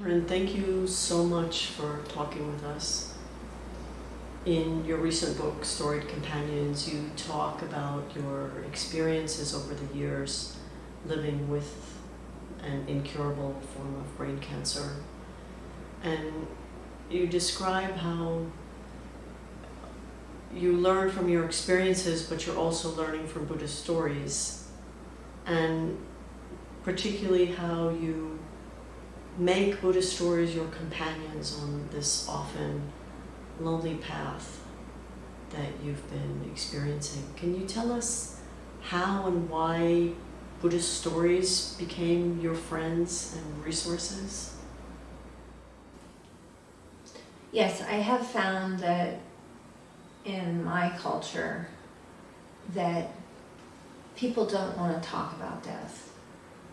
Ren, thank you so much for talking with us. In your recent book, Storied Companions, you talk about your experiences over the years living with an incurable form of brain cancer. And you describe how you learn from your experiences, but you're also learning from Buddhist stories. And particularly how you make Buddhist stories your companions on this often lonely path that you've been experiencing. Can you tell us how and why Buddhist stories became your friends and resources? Yes, I have found that in my culture that people don't want to talk about death.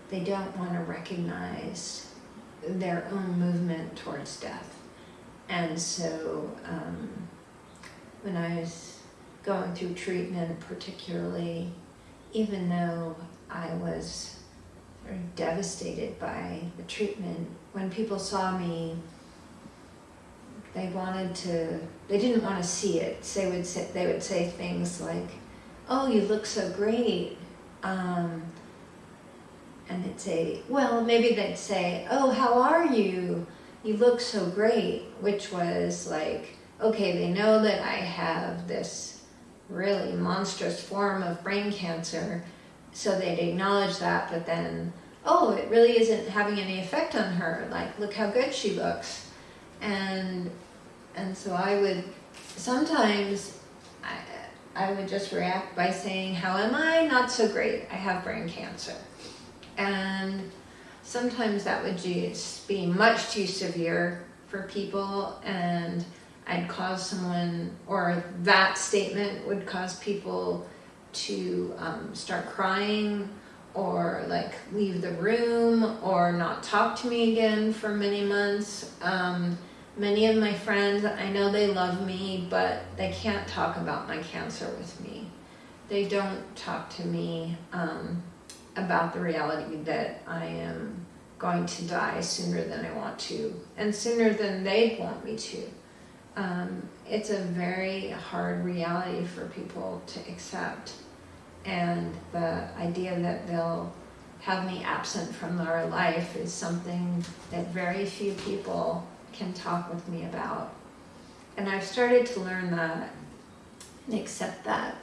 They don't want to recognize their own movement towards death. And so um, when I was going through treatment particularly, even though I was devastated by the treatment, when people saw me they wanted to, they didn't want to see it. They would say, they would say things like, oh, you look so great. Um, and they'd say, well, maybe they'd say, oh, how are you? You look so great, which was like, okay, they know that I have this really monstrous form of brain cancer, so they'd acknowledge that, but then, oh, it really isn't having any effect on her. Like, look how good she looks. And and so I would, sometimes I, I would just react by saying, how am I? Not so great. I have brain cancer. And sometimes that would just be much too severe for people and I'd cause someone, or that statement would cause people to um, start crying or like leave the room or not talk to me again for many months. Um, Many of my friends, I know they love me, but they can't talk about my cancer with me. They don't talk to me um, about the reality that I am going to die sooner than I want to, and sooner than they want me to. Um, it's a very hard reality for people to accept. And the idea that they'll have me absent from their life is something that very few people can talk with me about. And I've started to learn that and accept that.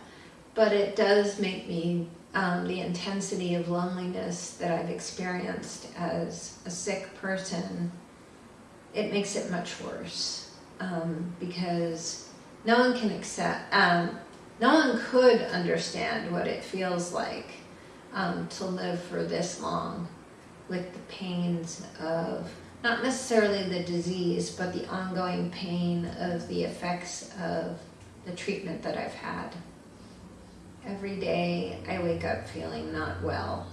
But it does make me, um, the intensity of loneliness that I've experienced as a sick person, it makes it much worse. Um, because no one can accept, um, no one could understand what it feels like um, to live for this long with the pains of not necessarily the disease, but the ongoing pain of the effects of the treatment that I've had. Every day I wake up feeling not well.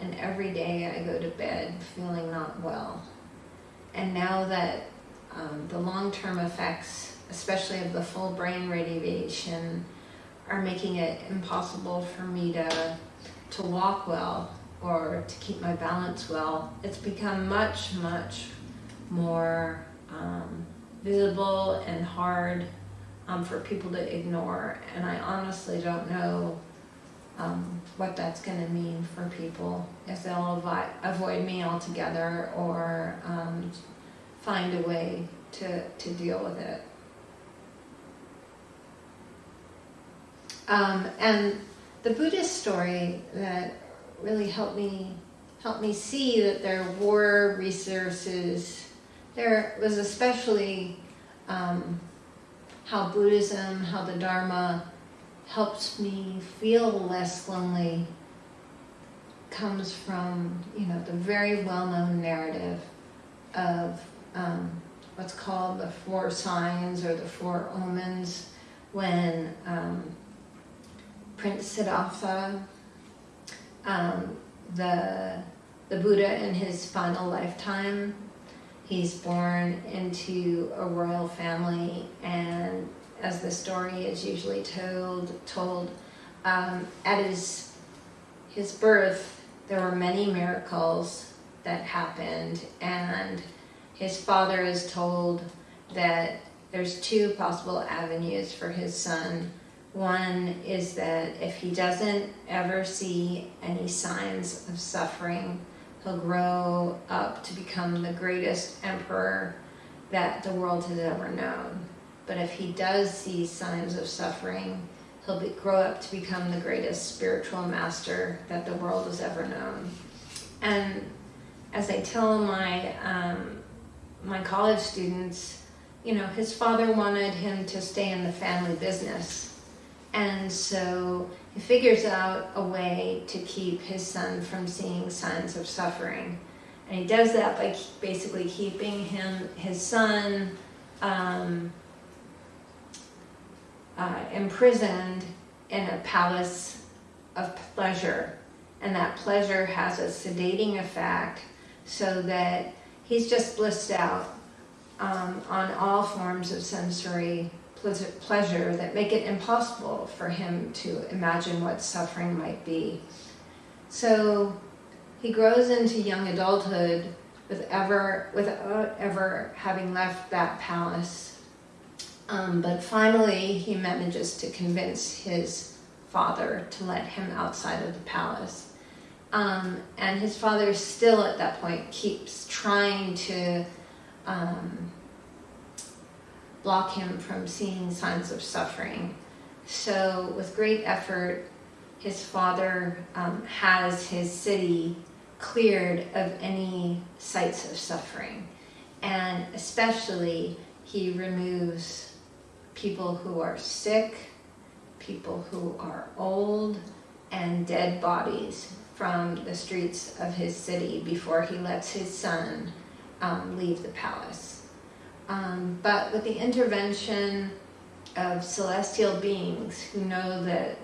And every day I go to bed feeling not well. And now that um, the long-term effects, especially of the full brain radiation, are making it impossible for me to, to walk well, or to keep my balance well, it's become much, much more um, visible and hard um, for people to ignore. And I honestly don't know um, what that's going to mean for people, if they'll avoid, avoid me altogether or um, find a way to, to deal with it. Um, and the Buddhist story that really helped me helped me see that there were resources. There was especially um, how Buddhism, how the Dharma helps me feel less lonely comes from, you know, the very well-known narrative of um, what's called the four signs or the four omens when um, Prince Siddhartha um, the, the Buddha in his final lifetime. He's born into a royal family and as the story is usually told, told um, at his, his birth, there were many miracles that happened and his father is told that there's two possible avenues for his son. One is that if he doesn't ever see any signs of suffering, he'll grow up to become the greatest emperor that the world has ever known. But if he does see signs of suffering, he'll be, grow up to become the greatest spiritual master that the world has ever known. And as I tell my um, my college students, you know, his father wanted him to stay in the family business, and so figures out a way to keep his son from seeing signs of suffering, and he does that by basically keeping him his son. Um, uh, imprisoned in a palace of pleasure. And that pleasure has a sedating effect so that he's just blissed out um, on all forms of sensory pleasure that make it impossible for him to imagine what suffering might be. So he grows into young adulthood with ever, without ever having left that palace um, but finally, he manages to convince his father to let him outside of the palace. Um, and his father still at that point keeps trying to um, block him from seeing signs of suffering. So, with great effort, his father um, has his city cleared of any sites of suffering. And especially, he removes people who are sick, people who are old, and dead bodies from the streets of his city before he lets his son um, leave the palace. Um, but with the intervention of celestial beings who know that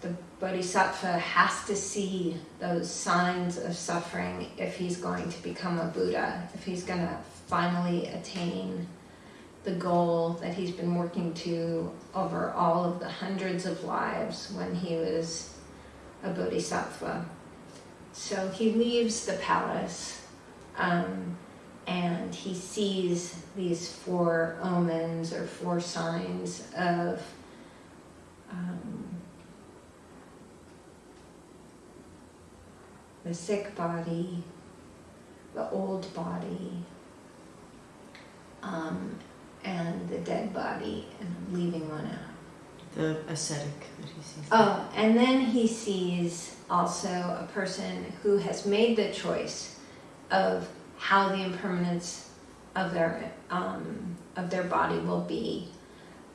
the bodhisattva has to see those signs of suffering if he's going to become a Buddha, if he's going to finally attain the goal that he's been working to over all of the hundreds of lives when he was a bodhisattva. So he leaves the palace um, and he sees these four omens or four signs of um, the sick body, the old body, um, and the dead body, and I'm leaving one out. The ascetic that he sees. Oh, and then he sees also a person who has made the choice of how the impermanence of their um, of their body will be,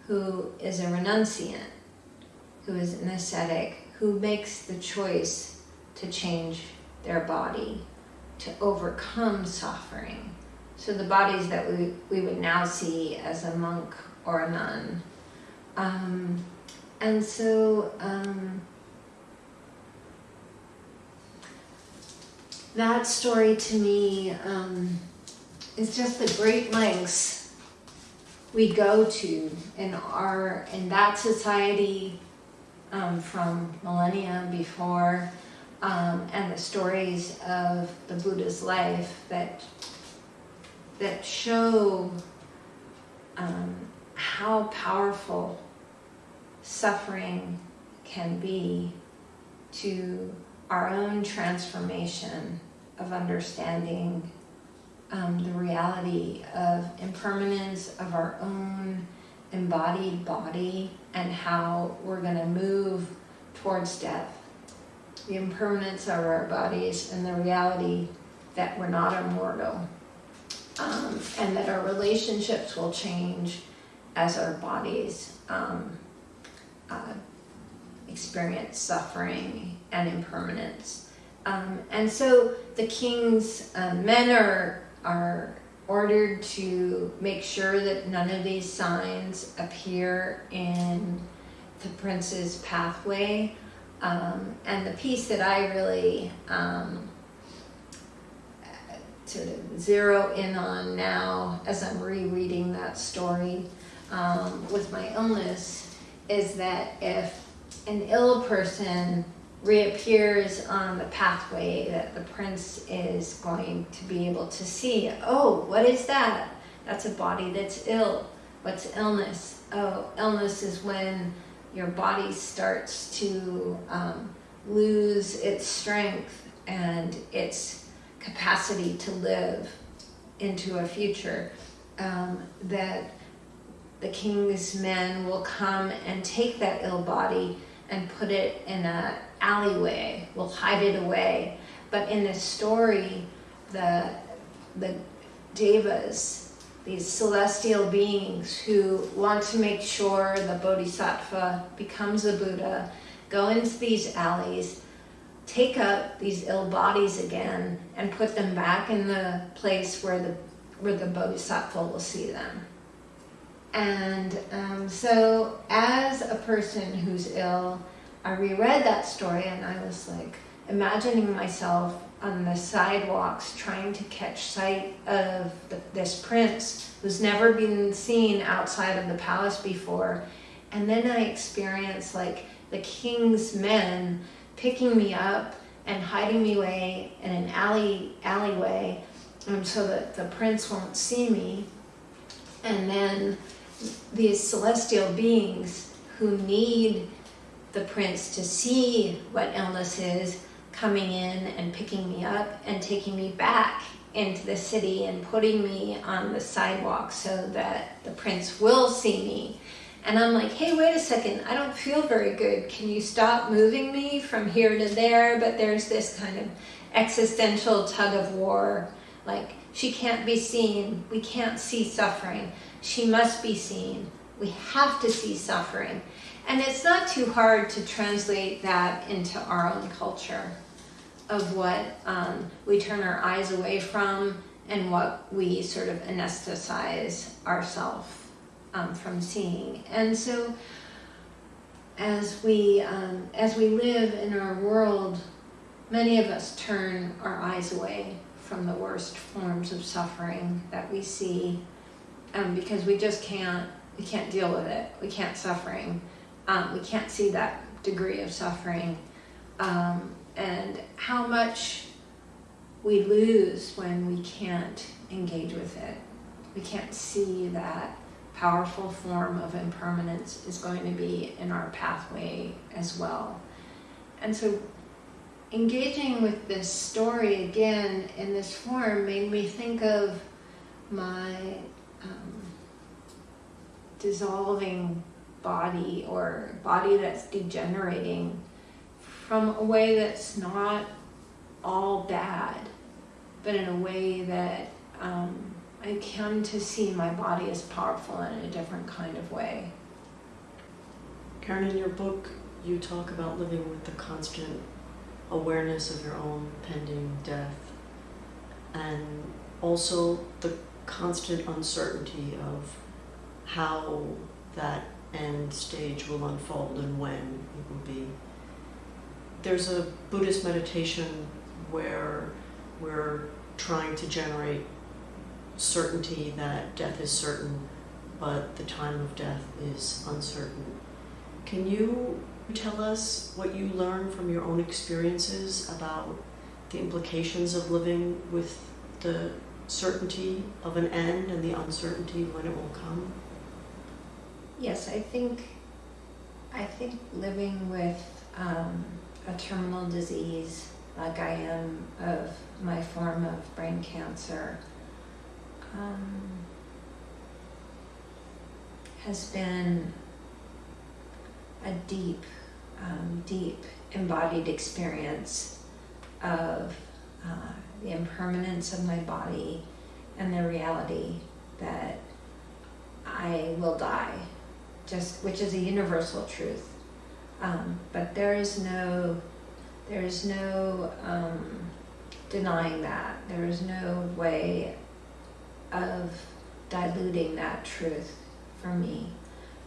who is a renunciant, who is an ascetic, who makes the choice to change their body, to overcome suffering, so the bodies that we, we would now see as a monk or a nun. Um, and so um, that story to me um, is just the great lengths we go to in our in that society um, from millennia before um, and the stories of the Buddha's life that that show um, how powerful suffering can be to our own transformation of understanding um, the reality of impermanence of our own embodied body and how we're going to move towards death. The impermanence of our bodies and the reality that we're not immortal um, and that our relationships will change as our bodies um, uh, experience suffering and impermanence. Um, and so the king's uh, men are are ordered to make sure that none of these signs appear in the prince's pathway. Um, and the piece that I really um, to zero in on now as I'm rereading that story um, with my illness is that if an ill person reappears on the pathway that the prince is going to be able to see. Oh, what is that? That's a body that's ill. What's illness? Oh, illness is when your body starts to um, lose its strength and its capacity to live into a future. Um, that the king's men will come and take that ill body and put it in a alleyway, We'll hide it away. But in this story, the the devas, these celestial beings who want to make sure the bodhisattva becomes a Buddha, go into these alleys, take up these ill bodies again, and put them back in the place where the where the bodhisattva will see them. And um, so, as a person who's ill, I reread that story and I was like imagining myself on the sidewalks trying to catch sight of the, this prince who's never been seen outside of the palace before. And then I experienced like the king's men picking me up and hiding me away in an alley alleyway um, so that the prince won't see me. And then these celestial beings who need the prince to see what illness is coming in and picking me up and taking me back into the city and putting me on the sidewalk so that the prince will see me. And I'm like, hey, wait a second, I don't feel very good. Can you stop moving me from here to there? But there's this kind of existential tug of war. Like, she can't be seen. We can't see suffering. She must be seen. We have to see suffering. And it's not too hard to translate that into our own culture of what um, we turn our eyes away from and what we sort of anesthetize ourselves um, from seeing. And so as we, um, as we live in our world, many of us turn our eyes away from the worst forms of suffering that we see um, because we just can't, we can't deal with it. We can't suffering um, we can't see that degree of suffering um, and how much we lose when we can't engage with it. We can't see that powerful form of impermanence is going to be in our pathway as well. And so engaging with this story again in this form made me think of my dissolving body or body that's degenerating from a way that's not all bad, but in a way that um, I come to see my body as powerful in a different kind of way. Karen, in your book, you talk about living with the constant awareness of your own pending death and also the constant uncertainty of how that end stage will unfold and when it will be. There's a Buddhist meditation where we're trying to generate certainty that death is certain, but the time of death is uncertain. Can you tell us what you learned from your own experiences about the implications of living with the certainty of an end and the uncertainty when it will come? Yes, I think I think living with um, a terminal disease like I am of my form of brain cancer um, has been a deep, um, deep embodied experience of uh, the impermanence of my body and the reality that I will die just which is a universal truth. Um, but there is no there is no um, denying that. There is no way of diluting that truth for me.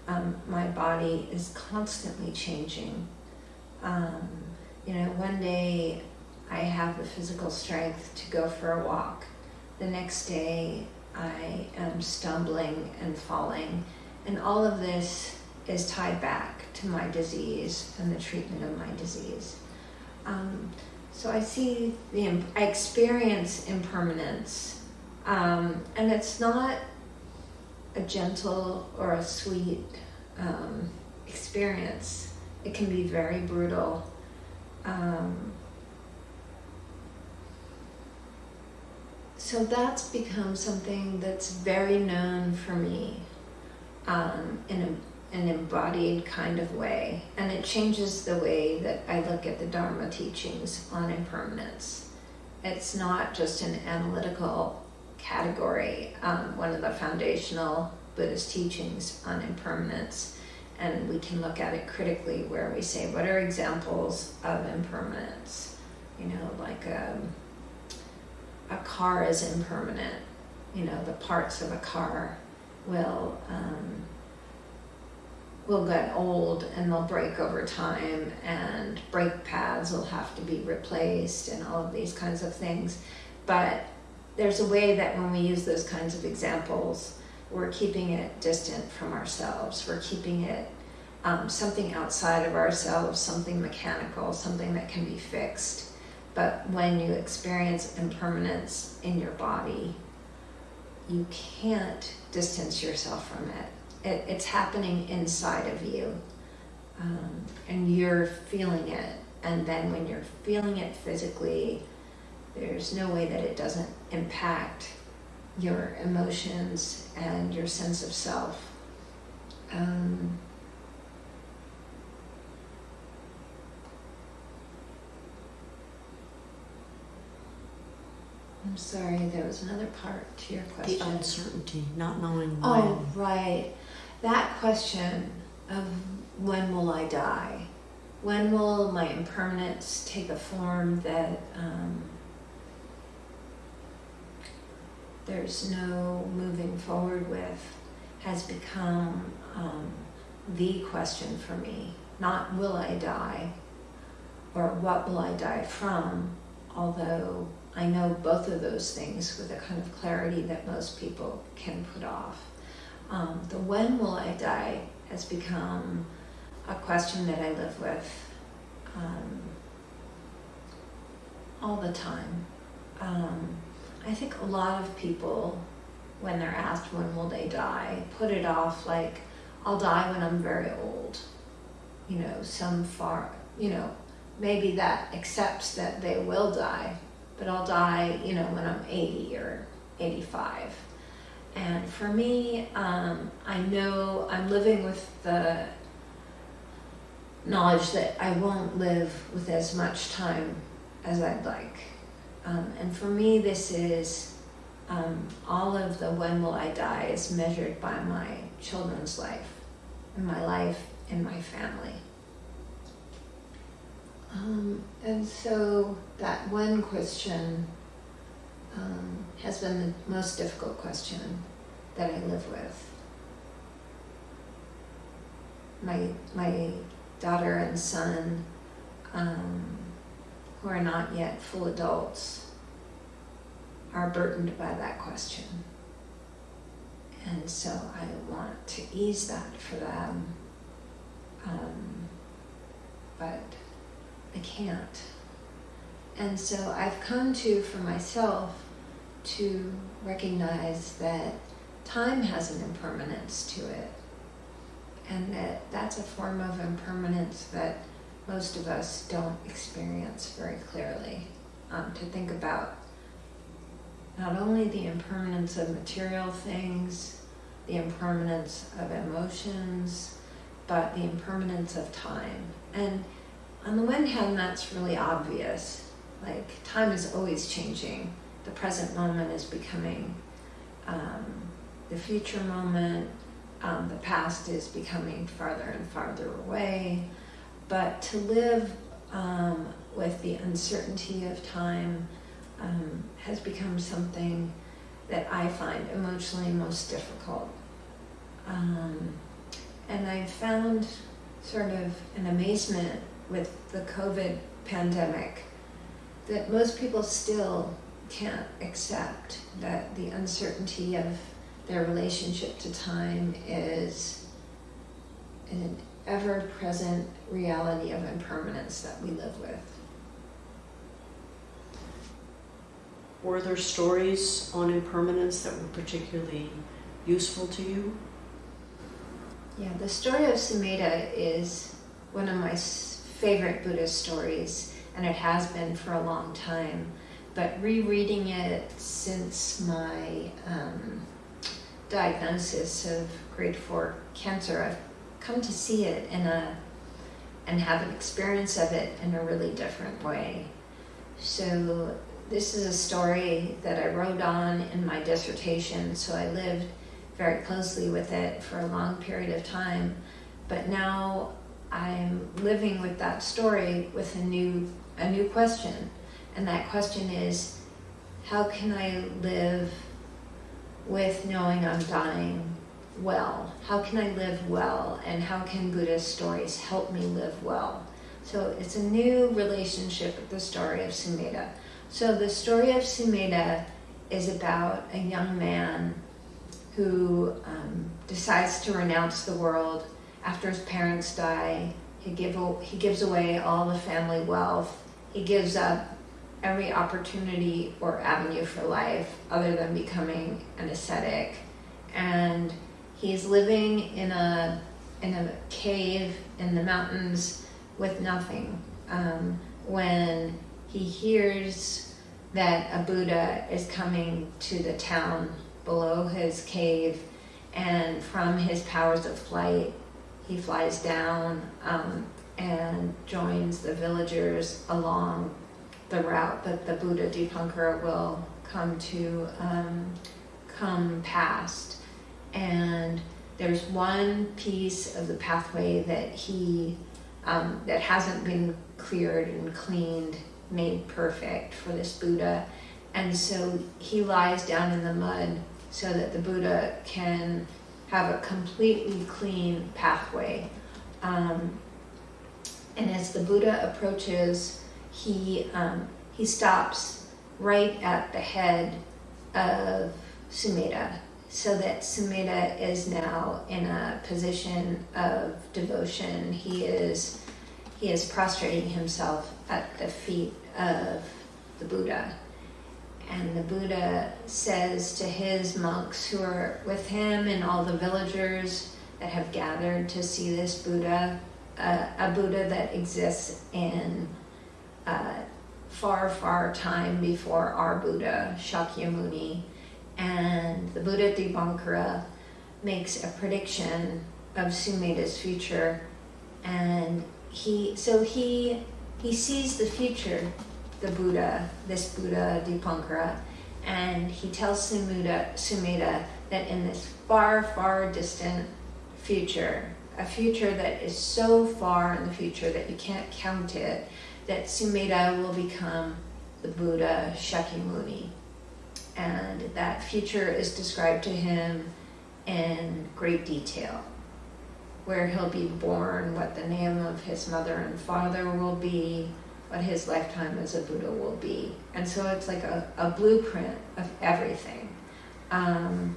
Um, my body is constantly changing. Um, you know, one day I have the physical strength to go for a walk. The next day I am stumbling and falling and all of this is tied back to my disease and the treatment of my disease. Um, so I see the, I experience impermanence, um, and it's not a gentle or a sweet um, experience. It can be very brutal. Um, so that's become something that's very known for me um, in a, an embodied kind of way. And it changes the way that I look at the Dharma teachings on impermanence. It's not just an analytical category, um, one of the foundational Buddhist teachings on impermanence. And we can look at it critically where we say, what are examples of impermanence? You know, like um, a car is impermanent. You know, the parts of a car will um, will get old and they'll break over time, and brake pads will have to be replaced, and all of these kinds of things. But there's a way that when we use those kinds of examples, we're keeping it distant from ourselves. We're keeping it um, something outside of ourselves, something mechanical, something that can be fixed. But when you experience impermanence in your body, you can't distance yourself from it. it it's happening inside of you, um, and you're feeling it. And then when you're feeling it physically, there's no way that it doesn't impact your emotions and your sense of self. Um, I'm sorry, there was another part to your question. The uncertainty, not knowing when. Oh, right. That question of when will I die? When will my impermanence take a form that um, there's no moving forward with has become um, the question for me. Not will I die or what will I die from, although I know both of those things with a kind of clarity that most people can put off. Um, the when will I die has become a question that I live with um, all the time. Um, I think a lot of people, when they're asked when will they die, put it off like, I'll die when I'm very old. You know, some far, you know, maybe that accepts that they will die, but I'll die, you know, when I'm 80 or 85. And for me, um, I know I'm living with the knowledge that I won't live with as much time as I'd like. Um, and for me, this is um, all of the when will I die is measured by my children's life, and my life and my family. Um, and so that one question um, has been the most difficult question that I live with. My my daughter and son, um, who are not yet full adults, are burdened by that question. And so I want to ease that for them. Um, but I can't. And so I've come to, for myself, to recognize that time has an impermanence to it. And that that's a form of impermanence that most of us don't experience very clearly. Um, to think about not only the impermanence of material things, the impermanence of emotions, but the impermanence of time. And on the one hand, that's really obvious. Like, time is always changing. The present moment is becoming um, the future moment. Um, the past is becoming farther and farther away. But to live um, with the uncertainty of time um, has become something that I find emotionally most difficult. Um, and I've found sort of an amazement with the COVID pandemic that most people still can't accept that the uncertainty of their relationship to time is an ever-present reality of impermanence that we live with. Were there stories on impermanence that were particularly useful to you? Yeah, the story of Sumedha is one of my favorite Buddhist stories, and it has been for a long time. But rereading it since my um, diagnosis of grade four cancer, I've come to see it in a and have an experience of it in a really different way. So this is a story that I wrote on in my dissertation, so I lived very closely with it for a long period of time. But now I'm living with that story with a new a new question. And that question is how can I live with knowing I'm dying well? How can I live well? And how can Buddhist stories help me live well? So it's a new relationship with the story of Sumedha. So the story of Sumedha is about a young man who um, decides to renounce the world after his parents die. He, give, he gives away all the family wealth. He gives up every opportunity or avenue for life other than becoming an ascetic. And he's living in a, in a cave in the mountains with nothing. Um, when he hears that a Buddha is coming to the town below his cave, and from his powers of flight, he flies down um, and joins the villagers along the route that the Buddha Dipankara will come to um, come past. And there's one piece of the pathway that he um, that hasn't been cleared and cleaned, made perfect for this Buddha. And so he lies down in the mud so that the Buddha can have a completely clean pathway. Um, and as the Buddha approaches, he um, he stops right at the head of Sumedha, so that Sumedha is now in a position of devotion. He is he is prostrating himself at the feet of the Buddha. And the Buddha says to his monks who are with him and all the villagers that have gathered to see this Buddha, uh, a Buddha that exists in uh, far, far time before our Buddha, Shakyamuni. And the Buddha Dipankara makes a prediction of Sumedha's future. And he, so he, he sees the future the Buddha, this Buddha Dipankara, and he tells Sumedha, Sumedha that in this far, far distant future, a future that is so far in the future that you can't count it, that Sumedha will become the Buddha Shakyamuni. And that future is described to him in great detail, where he'll be born, what the name of his mother and father will be, what his lifetime as a Buddha will be. And so it's like a, a blueprint of everything. Um,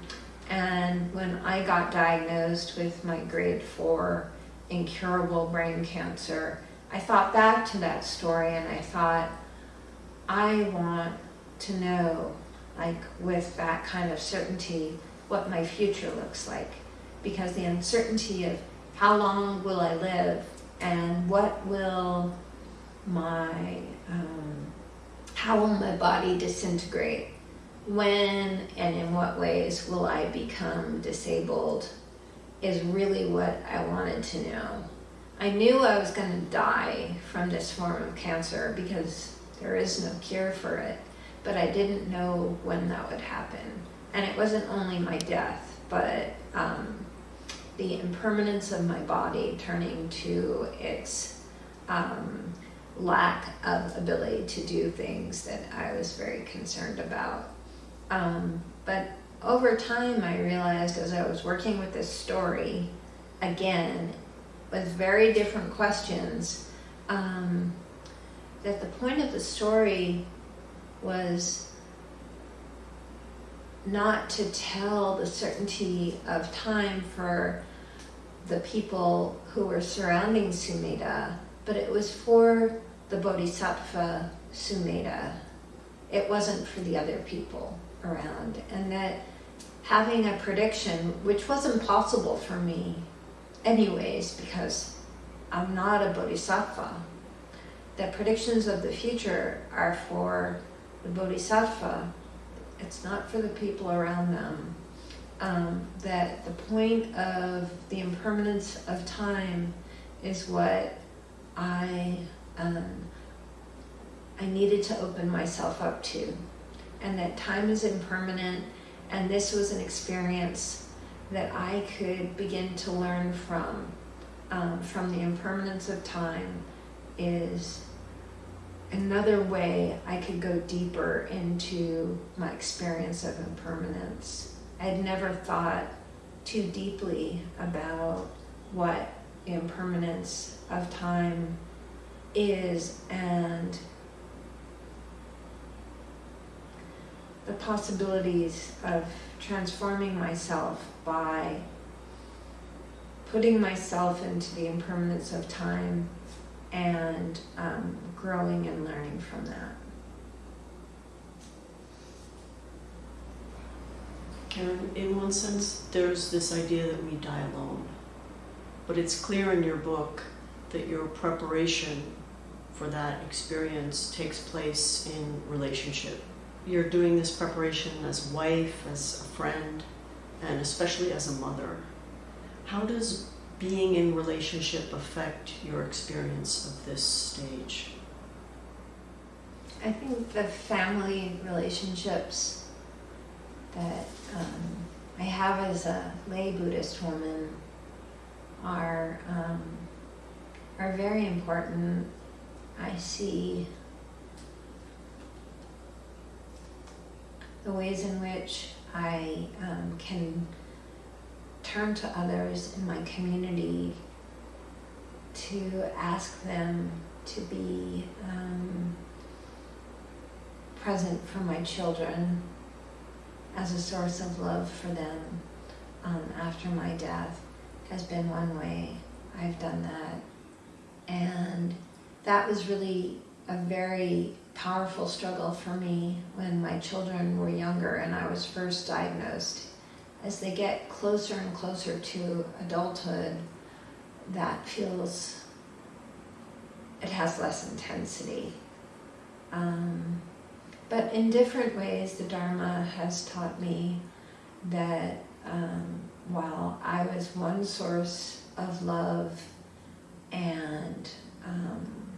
and when I got diagnosed with my grade four incurable brain cancer, I thought back to that story and I thought, I want to know, like with that kind of certainty, what my future looks like. Because the uncertainty of how long will I live and what will my um, how will my body disintegrate? When and in what ways will i become disabled is really what i wanted to know. I knew i was going to die from this form of cancer because there is no cure for it but i didn't know when that would happen. And it wasn't only my death but um, the impermanence of my body turning to its um, lack of ability to do things that I was very concerned about. Um, but over time, I realized as I was working with this story, again, with very different questions, um, that the point of the story was not to tell the certainty of time for the people who were surrounding Sumedha, but it was for the Bodhisattva Sumedha it wasn't for the other people around. And that having a prediction, which wasn't possible for me anyways, because I'm not a bodhisattva, that predictions of the future are for the bodhisattva. It's not for the people around them. Um, that the point of the impermanence of time is what I um, I needed to open myself up to, and that time is impermanent, and this was an experience that I could begin to learn from um, from the impermanence of time is another way I could go deeper into my experience of impermanence. I'd never thought too deeply about what impermanence of time is and the possibilities of transforming myself by putting myself into the impermanence of time and um, growing and learning from that. Karen, in one sense, there's this idea that we die alone. But it's clear in your book that your preparation for that experience takes place in relationship. You're doing this preparation as wife, as a friend, and especially as a mother. How does being in relationship affect your experience of this stage? I think the family relationships that um, I have as a lay Buddhist woman are um, are very important. I see the ways in which I um, can turn to others in my community to ask them to be um, present for my children as a source of love for them um, after my death has been one way I've done that. And that was really a very powerful struggle for me when my children were younger and I was first diagnosed. As they get closer and closer to adulthood, that feels, it has less intensity. Um, but in different ways, the Dharma has taught me that um, while I was one source of love and um,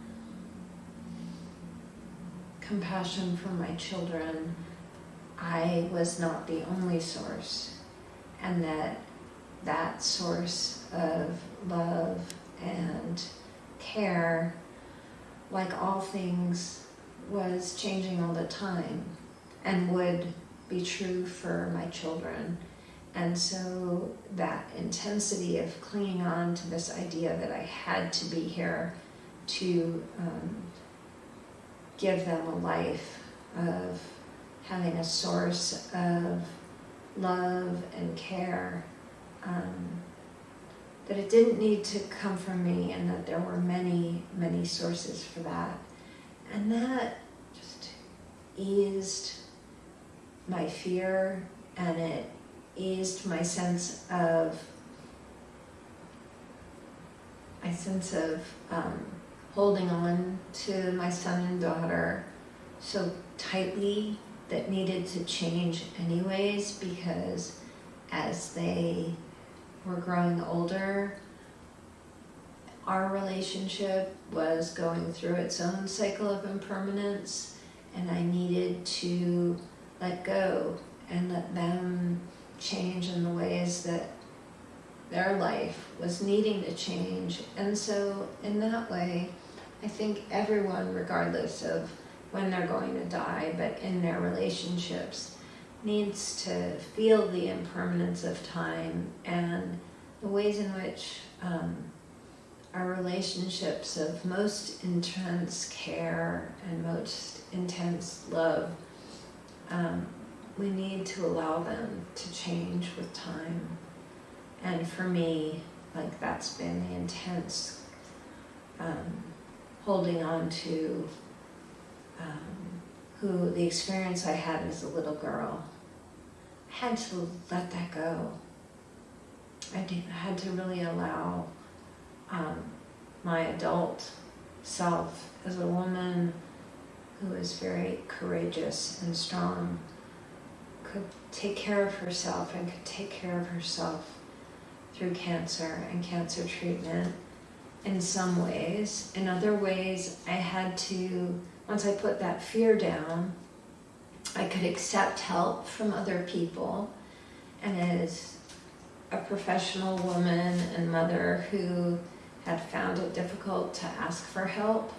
compassion for my children, I was not the only source, and that that source of love and care, like all things, was changing all the time and would be true for my children. And so that intensity of clinging on to this idea that I had to be here to um, give them a life of having a source of love and care, um, that it didn't need to come from me and that there were many, many sources for that. And that just eased my fear and it eased my sense of my sense of um, holding on to my son and daughter so tightly that needed to change anyways because as they were growing older our relationship was going through its own cycle of impermanence and I needed to let go and let them change in the ways that their life was needing to change. And so, in that way, I think everyone, regardless of when they're going to die, but in their relationships, needs to feel the impermanence of time and the ways in which um, our relationships of most intense care and most intense love um, we need to allow them to change with time. And for me, like that's been the intense um, holding on to um, who the experience I had as a little girl, I had to let that go. I did, I had to really allow um, my adult self as a woman who is very courageous and strong could take care of herself and could take care of herself through cancer and cancer treatment in some ways. In other ways, I had to, once I put that fear down, I could accept help from other people. And as a professional woman and mother who had found it difficult to ask for help,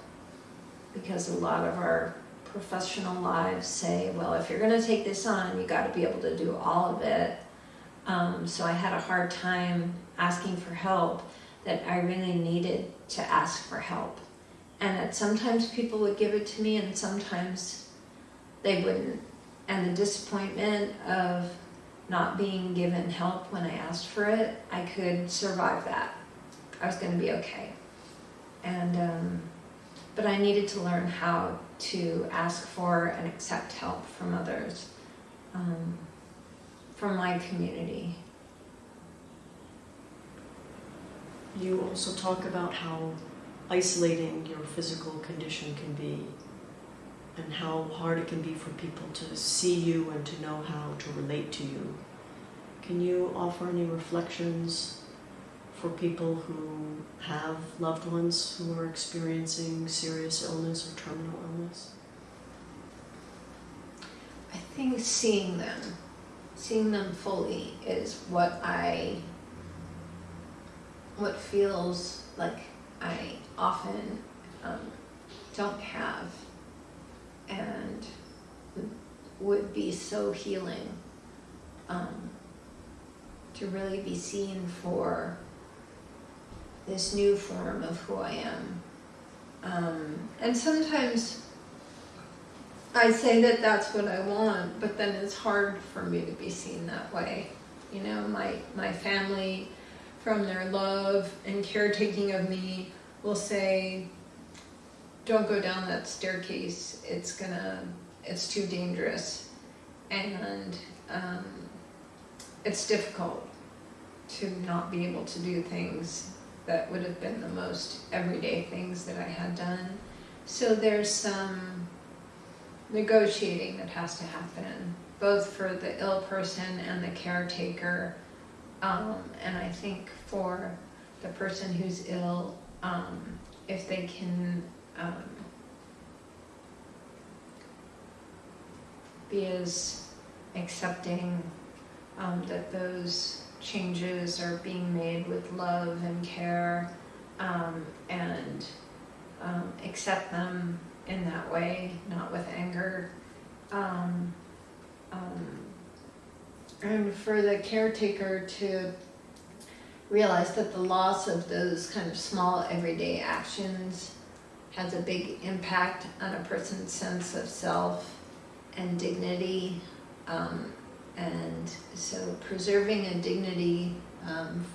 because a lot of our professional lives say, well, if you're going to take this on, you got to be able to do all of it. Um, so I had a hard time asking for help that I really needed to ask for help. And that sometimes people would give it to me and sometimes they wouldn't. And the disappointment of not being given help when I asked for it, I could survive that. I was going to be okay. And, um, but I needed to learn how to ask for and accept help from others, um, from my community. You also talk about how isolating your physical condition can be and how hard it can be for people to see you and to know how to relate to you. Can you offer any reflections for people who have loved ones who are experiencing serious illness or terminal illness? I think seeing them, seeing them fully is what I, what feels like I often um, don't have and would be so healing um, to really be seen for this new form of who I am. Um, and sometimes I say that that's what I want, but then it's hard for me to be seen that way. You know, my, my family, from their love and caretaking of me, will say, don't go down that staircase, it's gonna, it's too dangerous. And um, it's difficult to not be able to do things that would have been the most everyday things that I had done. So there's some negotiating that has to happen, both for the ill person and the caretaker. Um, and I think for the person who's ill, um, if they can um, be as accepting um, that those changes are being made with love and care um, and um, accept them in that way, not with anger. Um, um, and for the caretaker to realize that the loss of those kind of small everyday actions has a big impact on a person's sense of self and dignity. Um, and so preserving a dignity um,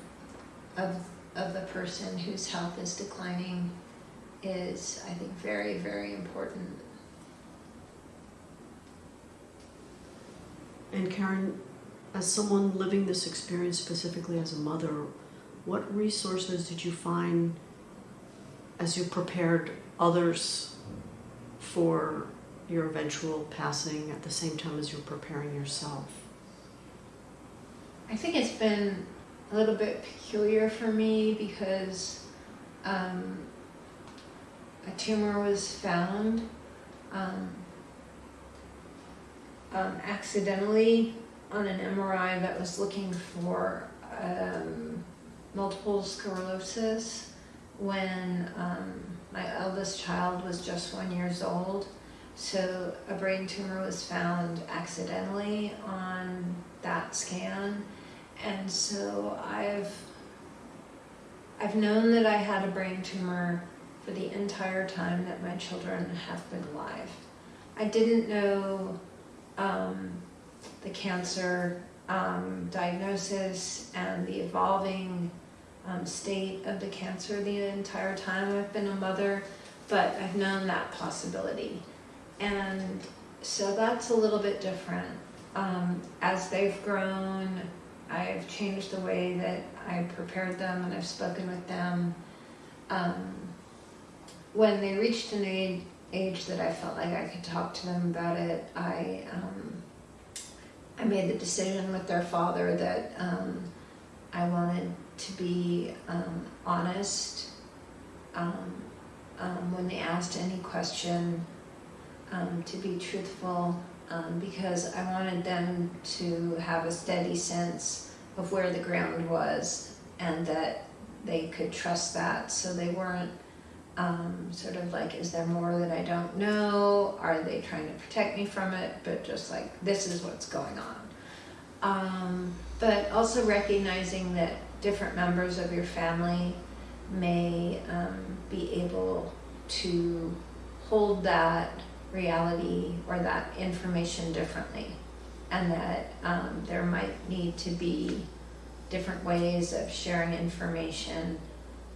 of, of the person whose health is declining is, I think, very, very important. And Karen, as someone living this experience specifically as a mother, what resources did you find as you prepared others for your eventual passing at the same time as you're preparing yourself? I think it's been a little bit peculiar for me because um, a tumor was found um, um, accidentally on an MRI that was looking for um, multiple sclerosis when um, my eldest child was just one years old. So a brain tumor was found accidentally on that scan. And so I've I've known that I had a brain tumor for the entire time that my children have been alive. I didn't know um, the cancer um, diagnosis and the evolving um, state of the cancer the entire time I've been a mother, but I've known that possibility. And so that's a little bit different. Um, as they've grown, I've changed the way that I prepared them and I've spoken with them. Um, when they reached an age, age that I felt like I could talk to them about it, I um, I made the decision with their father that um, I wanted to be um, honest um, um, when they asked any question, um, to be truthful, because I wanted them to have a steady sense of where the ground was and that they could trust that. So they weren't um, sort of like, is there more that I don't know? Are they trying to protect me from it? But just like, this is what's going on. Um, but also recognizing that different members of your family may um, be able to hold that reality or that information differently, and that um, there might need to be different ways of sharing information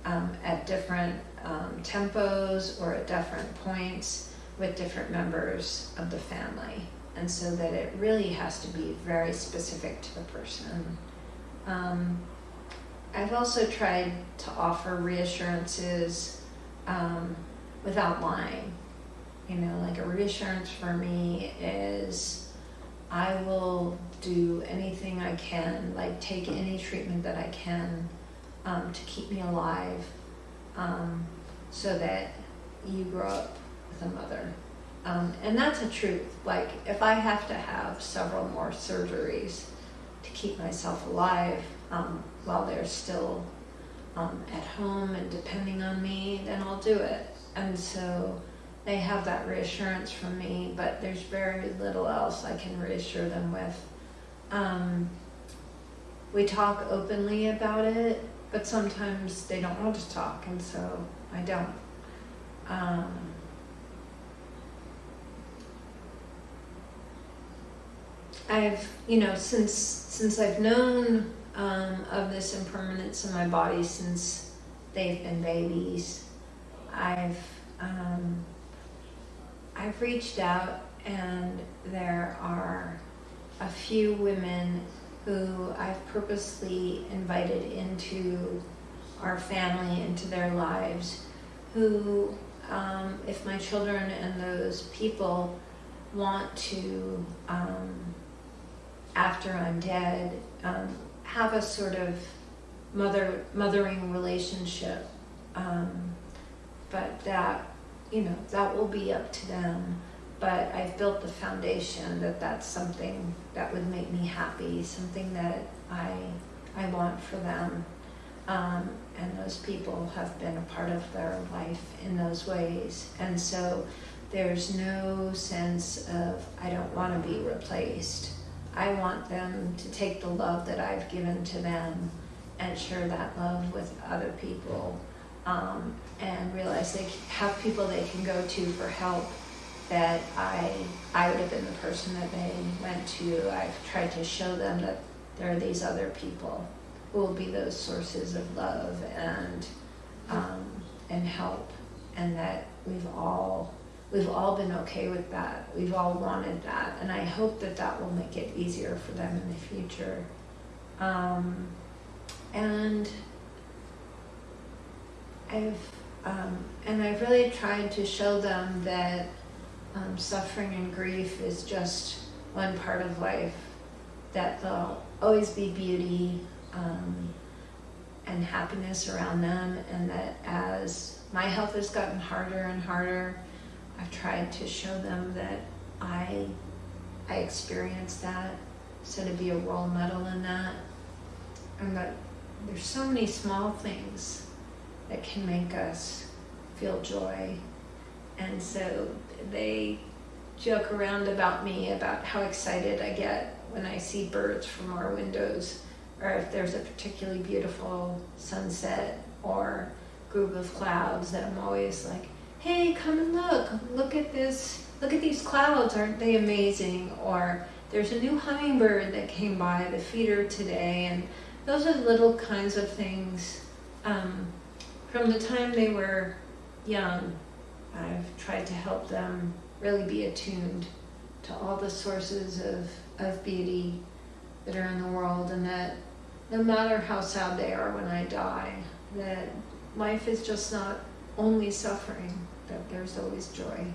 um, at different um, tempos or at different points with different members of the family. And so that it really has to be very specific to the person. Um, I've also tried to offer reassurances um, without lying. You know, like a reassurance for me is I will do anything I can, like take any treatment that I can um, to keep me alive um, so that you grow up with a mother. Um, and that's a truth. Like, if I have to have several more surgeries to keep myself alive um, while they're still um, at home and depending on me, then I'll do it. And so they have that reassurance from me, but there's very little else I can reassure them with. Um, we talk openly about it, but sometimes they don't want to talk, and so I don't. Um, I've, you know, since since I've known um, of this impermanence in my body since they've been babies, I've um, I've reached out, and there are a few women who I've purposely invited into our family, into their lives, who, um, if my children and those people want to, um, after I'm dead, um, have a sort of mother mothering relationship, um, but that you know that will be up to them but I've built the foundation that that's something that would make me happy, something that I I want for them. Um, and those people have been a part of their life in those ways. And so there's no sense of I don't want to be replaced. I want them to take the love that I've given to them and share that love with other people um, and realize they have people they can go to for help that I I would have been the person that they went to. I've tried to show them that there are these other people who will be those sources of love and um, and help, and that we've all we've all been okay with that. We've all wanted that, and I hope that that will make it easier for them in the future. Um, and I've um, and I've really tried to show them that um, suffering and grief is just one part of life, that there'll always be beauty um, and happiness around them, and that as my health has gotten harder and harder, I've tried to show them that I, I experienced that, so to be a role model in that, and that there's so many small things that can make us feel joy. And so they joke around about me about how excited I get when I see birds from our windows, or if there's a particularly beautiful sunset or group of clouds that I'm always like, hey, come and look, look at this, look at these clouds, aren't they amazing? Or there's a new hummingbird that came by the feeder today, and those are little kinds of things um, from the time they were young I've tried to help them really be attuned to all the sources of, of beauty that are in the world, and that no matter how sad they are when I die, that life is just not only suffering, that there's always joy.